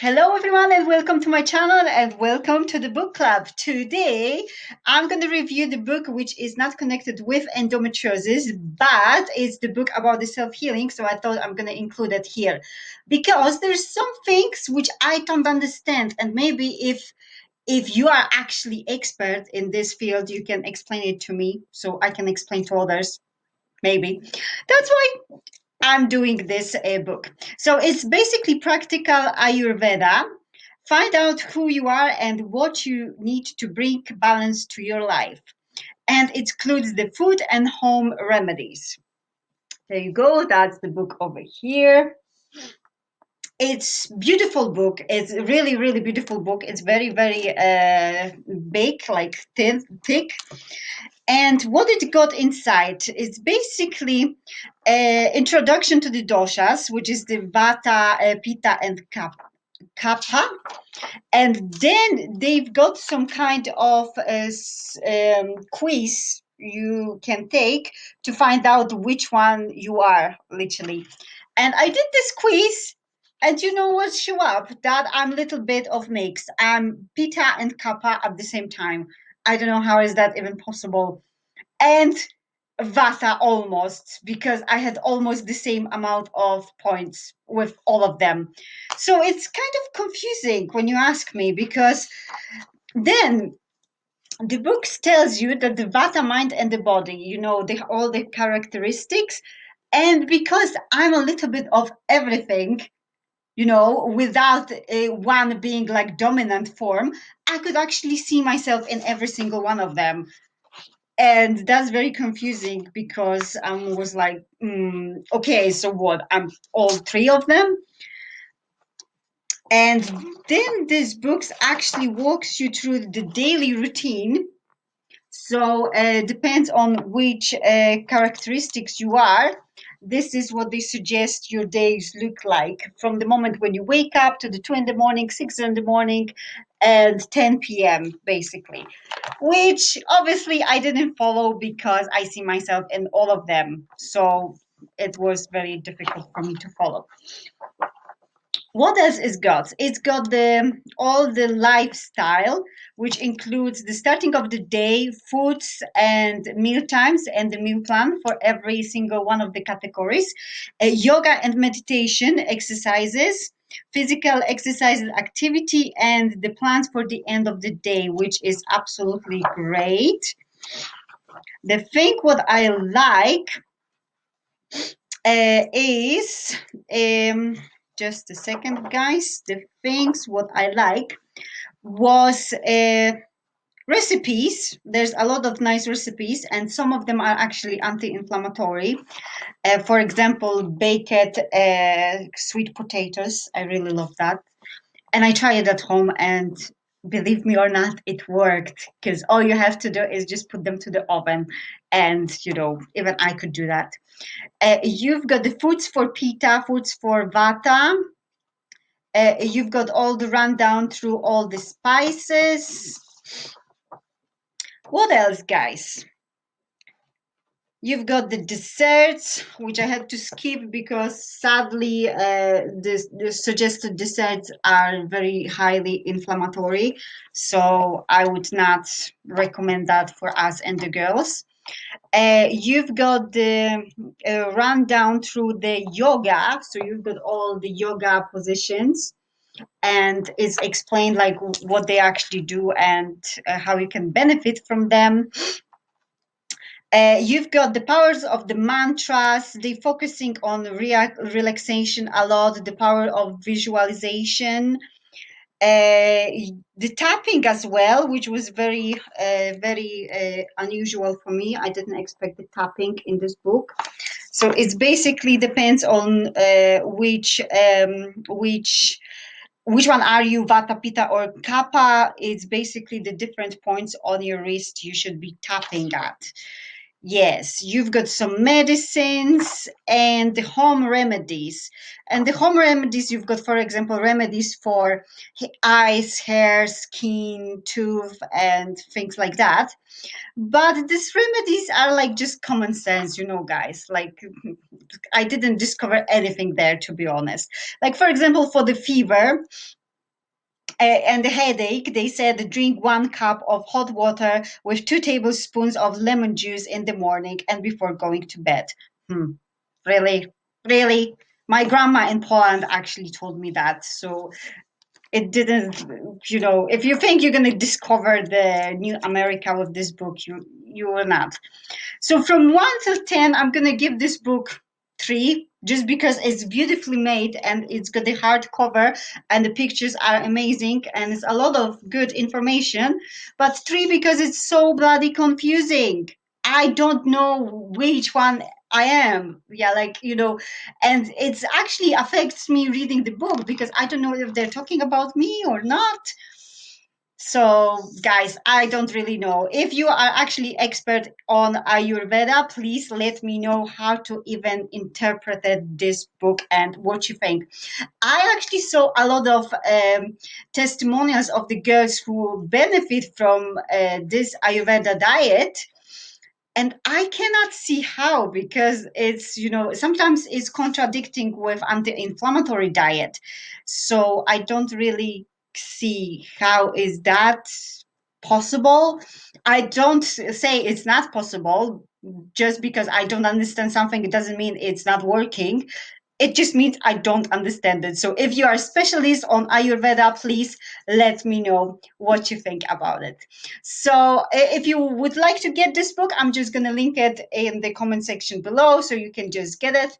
Hello, everyone, and welcome to my channel and welcome to the book club. Today, I'm going to review the book which is not connected with endometriosis, but it's the book about the self healing. So I thought I'm going to include it here because there's some things which I don't understand, and maybe if if you are actually expert in this field, you can explain it to me so I can explain to others. Maybe that's why I'm doing this uh, book. So it's basically practical Ayurveda. Find out who you are and what you need to bring balance to your life. And it includes the food and home remedies. There you go. That's the book over here. It's beautiful book. It's really, really beautiful book. It's very, very uh, big, like thin, thick and what it got inside is basically an introduction to the doshas, which is the vata, uh, pitta, and kapha. And then they've got some kind of uh, um, quiz you can take to find out which one you are, literally. And I did this quiz and you know what show up that i'm a little bit of mix i'm pitta and kapha at the same time I don't know how is that even possible. And Vata almost because I had almost the same amount of points with all of them. So it's kind of confusing when you ask me because then the book tells you that the Vata mind and the body, you know, the, all the characteristics. And because I'm a little bit of everything, you know, without uh, one being like dominant form, I could actually see myself in every single one of them. And that's very confusing because I was like, mm, okay, so what? I'm all three of them. And then this book actually walks you through the daily routine. So uh, depends on which uh, characteristics you are this is what they suggest your days look like from the moment when you wake up to the 2 in the morning 6 in the morning and 10 p.m basically. Which obviously i didn't follow because i see myself in all of them. So it was very difficult for me to follow what else is got? It's got the all the lifestyle, which includes the starting of the day, foods and meal times, and the meal plan for every single one of the categories, uh, yoga and meditation exercises, physical exercise activity, and the plans for the end of the day, which is absolutely great. The thing what I like uh, is um, just a second guys. The things what i like was uh, recipes. There's a lot of nice recipes and some of them are actually anti-inflammatory. Uh, for example baked uh, sweet potatoes. I really love that. And i try it at home and believe me or not it worked because all you have to do is just put them to the oven and you know even i could do that uh, you've got the foods for Pitta, foods for Vata. Uh, you've got all the rundown through all the spices. What else, guys? You've got the desserts, which I had to skip because sadly uh, the, the suggested desserts are very highly inflammatory. So I would not recommend that for us and the girls. Uh, you've got the uh, rundown through the yoga. So you've got all the yoga positions and it's explained like what they actually do and uh, how you can benefit from them. Uh, you've got the powers of the mantras, they focusing on relaxation a lot, the power of visualization, the tapping as well, which was very, uh, very uh, unusual for me. I didn't expect the tapping in this book. So it's basically depends on uh, which um, which which one are you, Vata, Pitta, or Kapha? It's basically the different points on your wrist you should be tapping at. Yes, you've got some medicines and the home remedies. And the home remedies, you've got, for example, remedies for eyes, hair, skin, tooth, and things like that. But these remedies are like just common sense, you know, guys. Like, I didn't discover anything there, to be honest. Like, for example, for the fever, and the headache, they said drink one cup of hot water with two tablespoons of lemon juice in the morning and before going to bed. Hmm. Really? Really? My grandma in Poland actually told me that. So it didn't, you know, if you think you're going to discover the new America with this book, you, you will not. So from one to 10, I'm going to give this book three just because it's beautifully made and it's got the hardcover and the pictures are amazing and it's a lot of good information but three because it's so bloody confusing. I don't know which one i am. Yeah like you know and it's actually affects me reading the book because i don't know if they're talking about me or not so guys, I don't really know. If you are actually expert on Ayurveda, please let me know how to even interpret this book and what you think. I actually saw a lot of um, testimonials of the girls who benefit from uh, this Ayurveda diet and i cannot see how because it's you know sometimes it's contradicting with anti-inflammatory diet so i don't really see how is that possible? I don't say it's not possible just because i don't understand something it doesn't mean it's not working it just means I don't understand it. So if you are a specialist on Ayurveda, please let me know what you think about it. So if you would like to get this book, I'm just going to link it in the comment section below so you can just get it.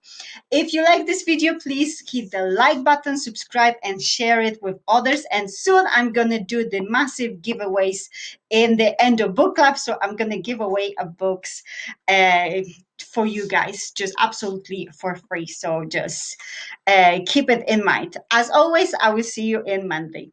If you like this video, please hit the like button, subscribe and share it with others. And soon I'm going to do the massive giveaways in the end of book club. So I'm going to give away a books uh, for you guys just absolutely for free. So just uh, keep it in mind. As always i will see you in monday